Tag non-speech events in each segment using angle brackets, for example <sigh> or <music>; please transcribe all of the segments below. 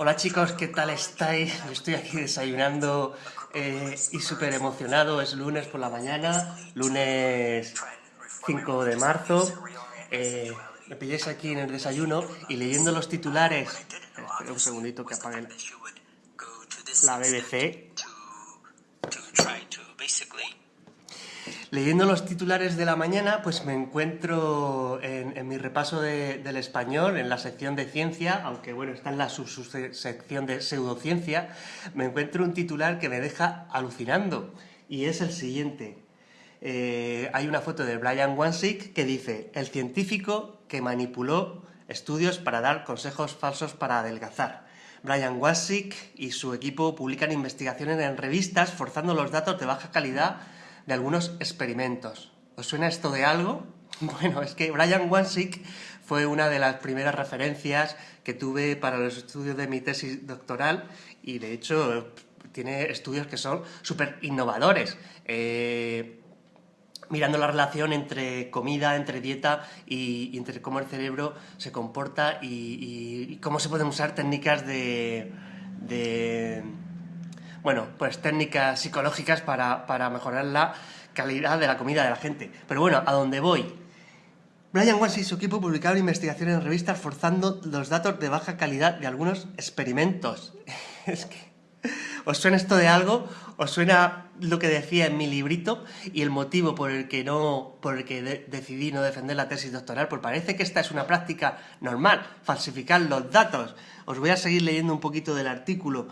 Hola chicos, ¿qué tal estáis? Estoy aquí desayunando eh, y súper emocionado. Es lunes por la mañana, lunes 5 de marzo. Eh, me pilláis aquí en el desayuno y leyendo los titulares. Espera un segundito que apague la BBC. Leyendo los titulares de la mañana, pues me encuentro en, mi repaso del español, en la sección de ciencia, aunque bueno, está en la subsección de pseudociencia, me encuentro un titular que me deja alucinando, y es el siguiente. Eh, hay una foto de Brian Wansik que dice, el científico que manipuló estudios para dar consejos falsos para adelgazar. Brian Wansik y su equipo publican investigaciones en revistas forzando los datos de baja calidad de algunos experimentos. ¿Os suena esto de algo? <laughs> Bueno, es que Brian Wansik fue una de las primeras referencias que tuve para los estudios de mi tesis doctoral y de hecho tiene estudios que son súper innovadores. Eh, mirando la relación entre comida, entre dieta y, entre cómo el cerebro se comporta y, cómo se pueden usar técnicas de bueno, pues técnicas psicológicas para, mejorar la calidad de la comida de la gente. Pero bueno, a dónde voy. Brian Weiss y su equipo publicaron investigaciones en revistas forzando los datos de baja calidad de algunos experimentos. <laughs> es que... ¿Os suena esto de algo? ¿Os suena lo que decía en mi librito y el motivo por el que, no, por el que decidí no defender la tesis doctoral? Pues parece que esta es una práctica normal, falsificar los datos. Os voy a seguir leyendo un poquito del artículo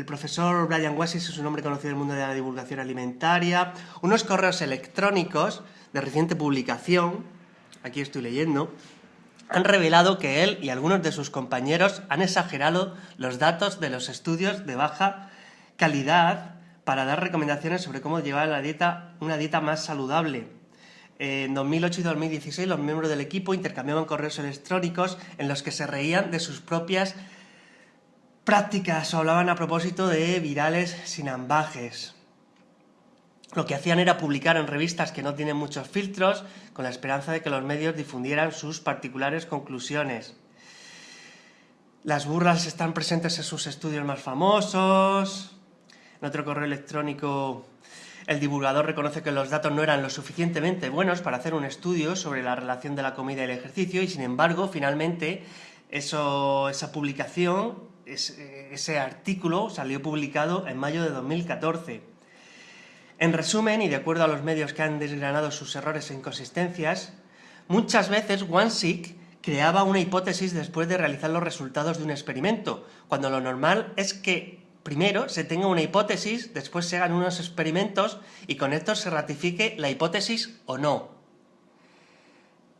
el profesor Brian Wassis es un hombre conocido en el mundo de la divulgación alimentaria, unos correos electrónicos de reciente publicación, aquí estoy leyendo, han revelado que él y algunos de sus compañeros han exagerado los datos de los estudios de baja calidad para dar recomendaciones sobre cómo llevar la dieta, una dieta más saludable. En 2008 y 2016 los miembros del equipo intercambiaban correos electrónicos en los que se reían de sus propias prácticas o hablaban a propósito de virales sin ambajes. Lo que hacían era publicar en revistas que no tienen muchos filtros, con la esperanza de que los medios difundieran sus particulares conclusiones. Las burlas están presentes en sus estudios más famosos. En otro correo electrónico, el divulgador reconoce que los datos no eran lo suficientemente buenos para hacer un estudio sobre la relación de la comida y el ejercicio, y sin embargo, finalmente, esa publicación ese, artículo salió publicado en mayo de 2014. En resumen, y de acuerdo a los medios que han desgranado sus errores e inconsistencias, muchas veces Wansik creaba una hipótesis después de realizar los resultados de un experimento, cuando lo normal es que primero se tenga una hipótesis, después se hagan unos experimentos y con esto se ratifique la hipótesis o no.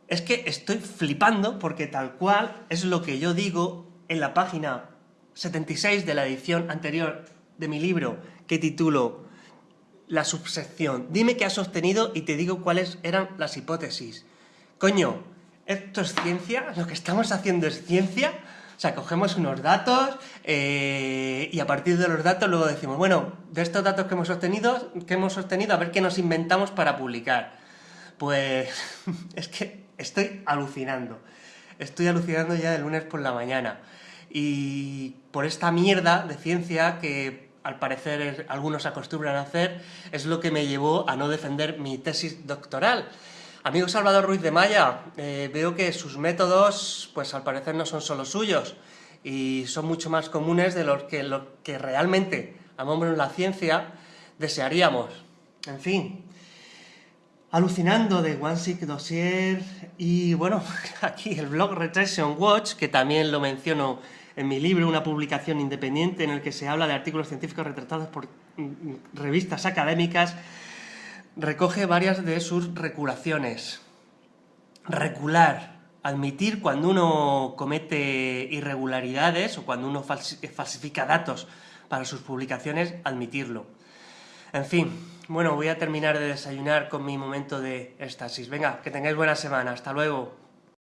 Es que estoy flipando porque tal cual es lo que yo digo en la página 76 de la edición anterior de mi libro, que titulo La subsección. Dime qué has obtenido y te digo cuáles eran las hipótesis. Coño, ¿esto es ciencia? ¿Lo que estamos haciendo es ciencia? O sea, cogemos unos datos eh, y a partir de los datos luego decimos, bueno, de estos datos que hemos obtenido, que hemos obtenido, a ver qué nos inventamos para publicar. Pues <laughs> es que estoy alucinando. Estoy alucinando ya de lunes por la mañana y por esta mierda de ciencia que al parecer algunos acostumbran a hacer, es lo que me llevó a no defender mi tesis doctoral. Amigo Salvador Ruiz de Maya, eh, veo que sus métodos, pues al parecer no son solo suyos, y son mucho más comunes de los que, lo que realmente, amamos la ciencia, desearíamos. En fin, alucinando de One Sick Dossier, y bueno, <laughs> aquí el blog Retraction Watch, que también lo menciono en mi libro, una publicación independiente en el que se habla de artículos científicos retratados por mm, revistas académicas, recoge varias de sus reculaciones. Recular, admitir cuando uno comete irregularidades o cuando uno falsifica datos para sus publicaciones, admitirlo. En fin, bueno, voy a terminar de desayunar con mi momento de éxtasis. Venga, que tengáis buena semana. Hasta luego.